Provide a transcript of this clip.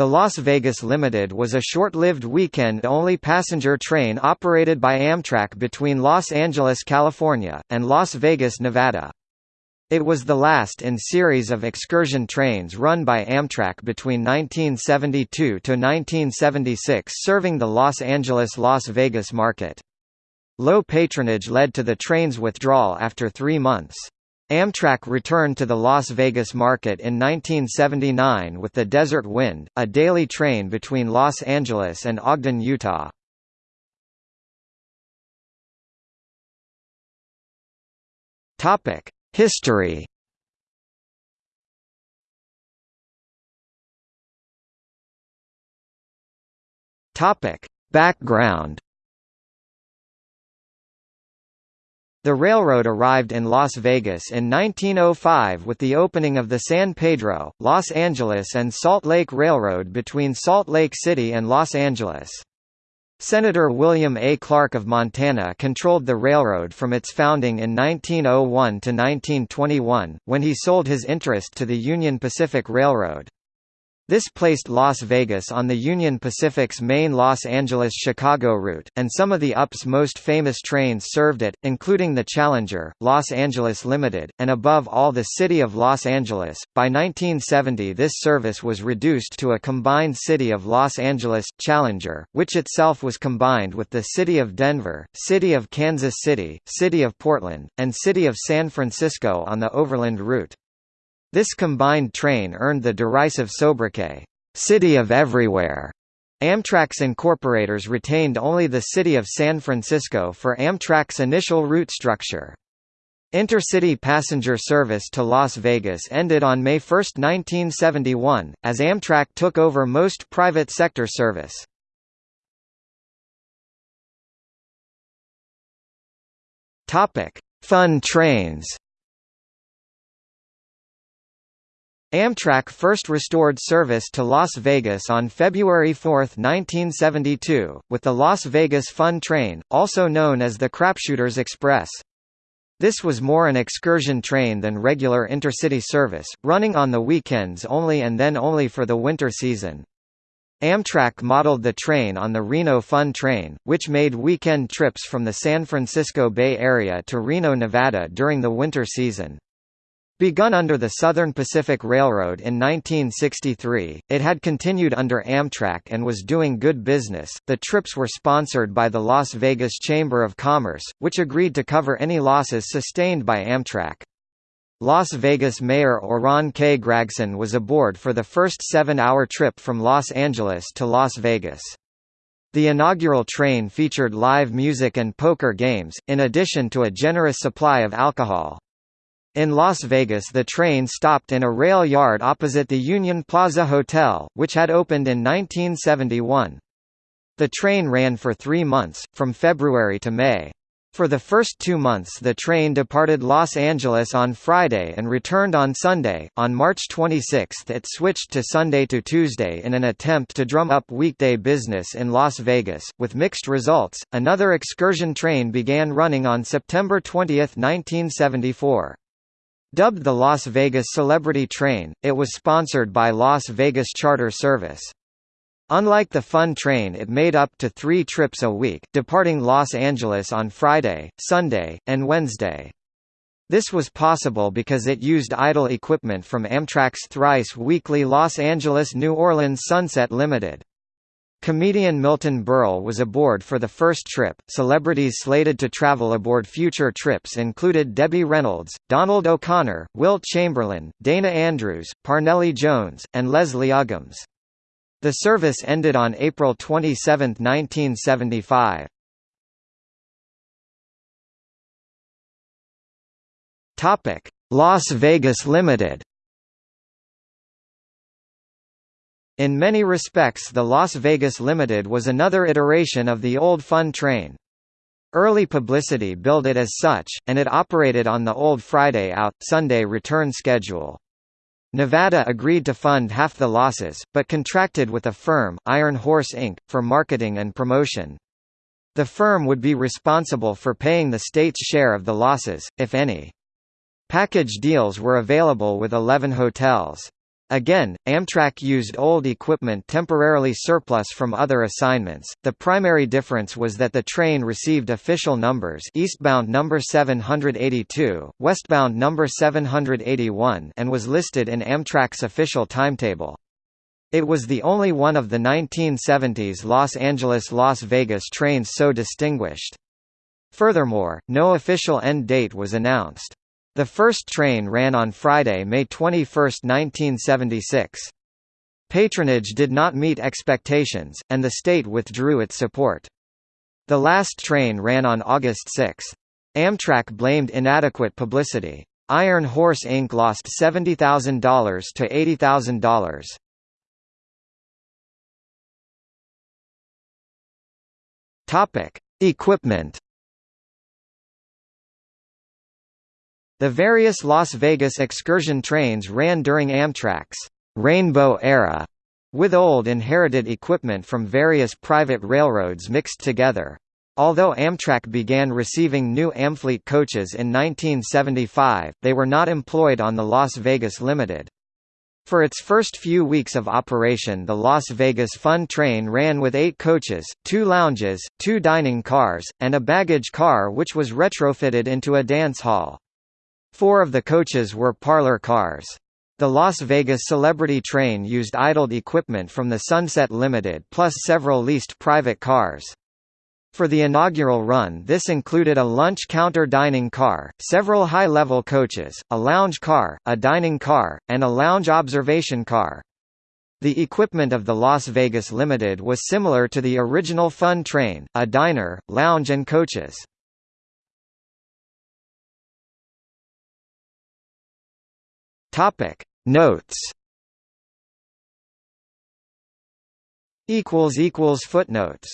The Las Vegas Limited was a short-lived weekend-only passenger train operated by Amtrak between Los Angeles, California, and Las Vegas, Nevada. It was the last in series of excursion trains run by Amtrak between 1972 to 1976 serving the Los Angeles-Las Vegas market. Low patronage led to the train's withdrawal after three months. Amtrak returned to the Las Vegas market in 1979 with the Desert Wind, a daily train between Los Angeles and Ogden, Utah. History Background The railroad arrived in Las Vegas in 1905 with the opening of the San Pedro, Los Angeles and Salt Lake Railroad between Salt Lake City and Los Angeles. Senator William A. Clark of Montana controlled the railroad from its founding in 1901 to 1921, when he sold his interest to the Union Pacific Railroad. This placed Las Vegas on the Union Pacific's main Los Angeles-Chicago route, and some of the UP's most famous trains served it, including the Challenger, Los Angeles Limited, and above all the City of Los Angeles. By 1970 this service was reduced to a combined City of Los Angeles, Challenger, which itself was combined with the City of Denver, City of Kansas City, City of Portland, and City of San Francisco on the Overland route. This combined train earned the derisive sobriquet, "'City of Everywhere'". Amtrak's incorporators retained only the city of San Francisco for Amtrak's initial route structure. Intercity passenger service to Las Vegas ended on May 1, 1971, as Amtrak took over most private sector service. Fun trains Amtrak first restored service to Las Vegas on February 4, 1972, with the Las Vegas Fun Train, also known as the Crapshooters Express. This was more an excursion train than regular intercity service, running on the weekends only and then only for the winter season. Amtrak modeled the train on the Reno Fun Train, which made weekend trips from the San Francisco Bay Area to Reno, Nevada during the winter season. Begun under the Southern Pacific Railroad in 1963, it had continued under Amtrak and was doing good business. The trips were sponsored by the Las Vegas Chamber of Commerce, which agreed to cover any losses sustained by Amtrak. Las Vegas Mayor Oran K. Gragson was aboard for the first seven-hour trip from Los Angeles to Las Vegas. The inaugural train featured live music and poker games, in addition to a generous supply of alcohol. In Las Vegas the train stopped in a rail yard opposite the Union Plaza Hotel, which had opened in 1971. The train ran for three months, from February to May. For the first two months the train departed Los Angeles on Friday and returned on Sunday. On March 26 it switched to Sunday to Tuesday in an attempt to drum up weekday business in Las Vegas, with mixed results. Another excursion train began running on September 20, 1974. Dubbed the Las Vegas Celebrity Train, it was sponsored by Las Vegas Charter Service. Unlike the Fun Train it made up to three trips a week, departing Los Angeles on Friday, Sunday, and Wednesday. This was possible because it used idle equipment from Amtrak's thrice-weekly Los Angeles-New Orleans Sunset Limited. Comedian Milton Berle was aboard for the first trip. Celebrities slated to travel aboard future trips included Debbie Reynolds, Donald O'Connor, Wilt Chamberlain, Dana Andrews, Parnelli Jones, and Leslie Uggams. The service ended on April 27, 1975. Topic: Las Vegas Limited. In many respects the Las Vegas Limited was another iteration of the old Fun Train. Early publicity billed it as such, and it operated on the old Friday out, Sunday return schedule. Nevada agreed to fund half the losses, but contracted with a firm, Iron Horse Inc., for marketing and promotion. The firm would be responsible for paying the state's share of the losses, if any. Package deals were available with 11 hotels. Again, Amtrak used old equipment temporarily surplus from other assignments. The primary difference was that the train received official numbers eastbound number 782, westbound number 781 and was listed in Amtrak's official timetable. It was the only one of the 1970s Los Angeles-Las Vegas trains so distinguished. Furthermore, no official end date was announced. The first train ran on Friday, May 21, 1976. Patronage did not meet expectations, and the state withdrew its support. The last train ran on August 6. Amtrak blamed inadequate publicity. Iron Horse Inc. lost $70,000 to $80,000. Topic: Equipment The various Las Vegas excursion trains ran during Amtrak's «Rainbow Era», with old inherited equipment from various private railroads mixed together. Although Amtrak began receiving new Amfleet coaches in 1975, they were not employed on the Las Vegas Limited. For its first few weeks of operation the Las Vegas Fun Train ran with eight coaches, two lounges, two dining cars, and a baggage car which was retrofitted into a dance hall. Four of the coaches were parlor cars. The Las Vegas Celebrity Train used idled equipment from the Sunset Limited plus several leased private cars. For the inaugural run this included a lunch counter dining car, several high-level coaches, a lounge car, a dining car, and a lounge observation car. The equipment of the Las Vegas Limited was similar to the original Fun Train, a diner, lounge and coaches. Topic. Notes. Equals equals footnotes